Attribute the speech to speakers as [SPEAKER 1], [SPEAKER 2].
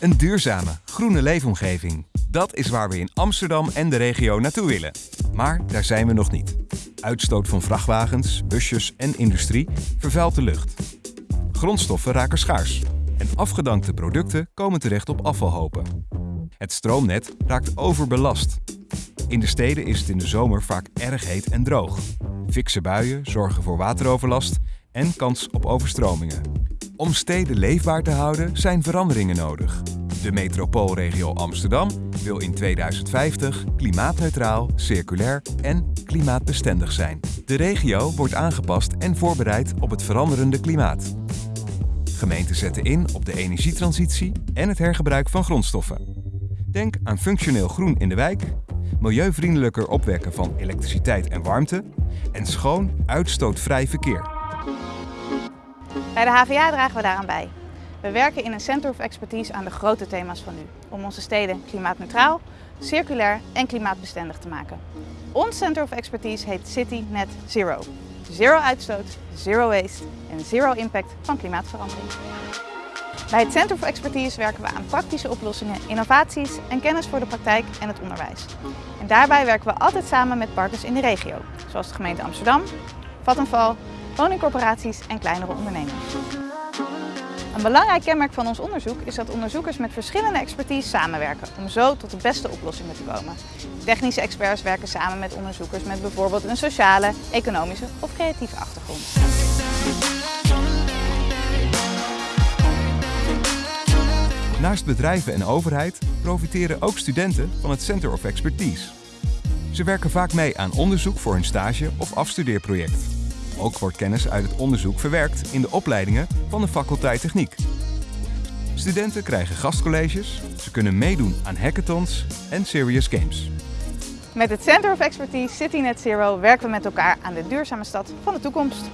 [SPEAKER 1] Een duurzame, groene leefomgeving. Dat is waar we in Amsterdam en de regio naartoe willen. Maar daar zijn we nog niet. Uitstoot van vrachtwagens, busjes en industrie vervuilt de lucht. Grondstoffen raken schaars. En afgedankte producten komen terecht op afvalhopen. Het stroomnet raakt overbelast. In de steden is het in de zomer vaak erg heet en droog. Fikse buien zorgen voor wateroverlast en kans op overstromingen. Om steden leefbaar te houden zijn veranderingen nodig. De metropoolregio Amsterdam wil in 2050 klimaatneutraal, circulair en klimaatbestendig zijn. De regio wordt aangepast en voorbereid op het veranderende klimaat. Gemeenten zetten in op de energietransitie en het hergebruik van grondstoffen. Denk aan functioneel groen in de wijk, milieuvriendelijker opwekken van elektriciteit en warmte en schoon uitstootvrij verkeer.
[SPEAKER 2] Bij de HVA dragen we daaraan bij. We werken in een Center of Expertise aan de grote thema's van nu, om onze steden klimaatneutraal, circulair en klimaatbestendig te maken. Ons Center of Expertise heet City Net Zero. Zero uitstoot, zero waste en zero impact van klimaatverandering. Bij het Center of Expertise werken we aan praktische oplossingen, innovaties en kennis voor de praktijk en het onderwijs. En daarbij werken we altijd samen met partners in de regio, zoals de gemeente Amsterdam, Vattenfall, woningcorporaties en kleinere ondernemers. Een belangrijk kenmerk van ons onderzoek is dat onderzoekers met verschillende expertise samenwerken om zo tot de beste oplossingen te komen. Technische experts werken samen met onderzoekers met bijvoorbeeld een sociale, economische of creatieve achtergrond.
[SPEAKER 1] Naast bedrijven en overheid profiteren ook studenten van het Center of Expertise. Ze werken vaak mee aan onderzoek voor hun stage of afstudeerproject. Ook wordt kennis uit het onderzoek verwerkt in de opleidingen van de faculteit Techniek. Studenten krijgen gastcolleges, ze kunnen meedoen aan hackathons en serious games.
[SPEAKER 2] Met het Center of Expertise City Net Zero werken we met elkaar aan de duurzame stad van de toekomst.